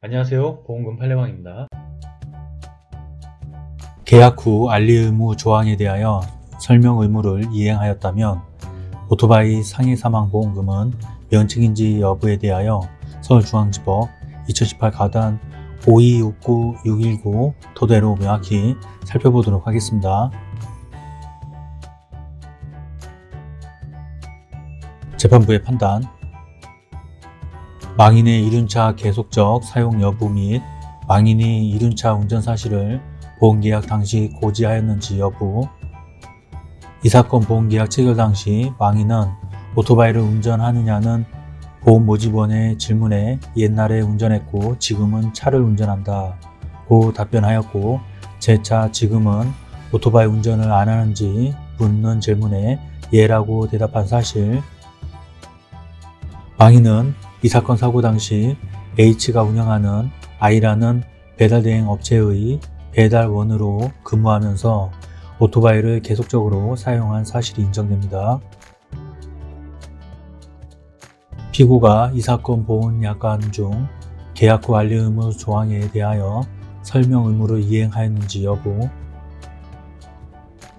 안녕하세요. 보험금 팔례방입니다. 계약 후 알리 의무 조항에 대하여 설명 의무를 이행하였다면 오토바이 상해 사망 보험금은 면책인지 여부에 대하여 서울중앙지법 2018 가단 5269-619 토대로 명확히 살펴보도록 하겠습니다. 재판부의 판단 망인의 이륜차 계속적 사용 여부 및 망인이 이륜차 운전 사실을 보험계약 당시 고지하였는지 여부. 이 사건 보험계약 체결 당시 망인은 오토바이를 운전하느냐는 보험 모집원의 질문에 옛날에 운전했고 지금은 차를 운전한다 고 답변하였고 제 차 지금은 오토바이 운전을 안 하는지 묻는 질문에 예라고 대답한 사실. 망인은 이 사건 사고 당시 H가 운영하는 I라는 배달대행 업체의 배달원으로 근무하면서 오토바이를 계속적으로 사용한 사실이 인정됩니다. 피고가 이 사건 보험 약관 중 계약 후 알리 의무 조항에 대하여 설명 의무를 이행하였는지 여부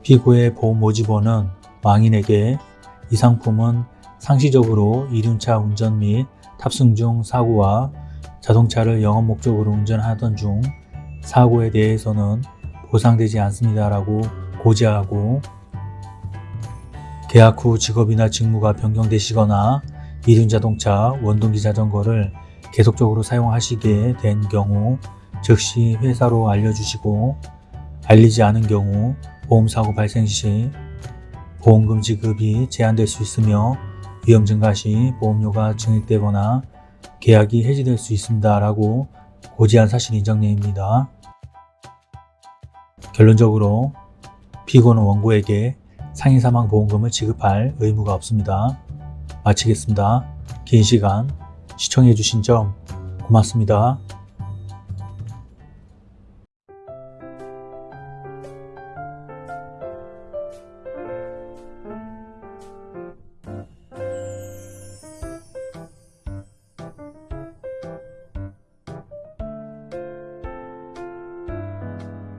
피고의 보험 모집원은 망인에게 이 상품은 상시적으로 이륜차 운전 및 탑승 중 사고와 자동차를 영업 목적으로 운전하던 중 사고에 대해서는 보상되지 않습니다 라고 고지하고 계약 후 직업이나 직무가 변경되시거나 이륜자동차, 원동기 자전거를 계속적으로 사용하시게 된 경우 즉시 회사로 알려주시고 알리지 않은 경우 보험사고 발생 시 보험금 지급이 제한될 수 있으며 위험 증가 시 보험료가 증액되거나 계약이 해지될 수 있습니다 라고 고지한 사실 인정내입니다. 결론적으로 피고는 원고에게 상해 사망 보험금을 지급할 의무가 없습니다. 마치겠습니다. 긴 시간 시청해주신 점 고맙습니다.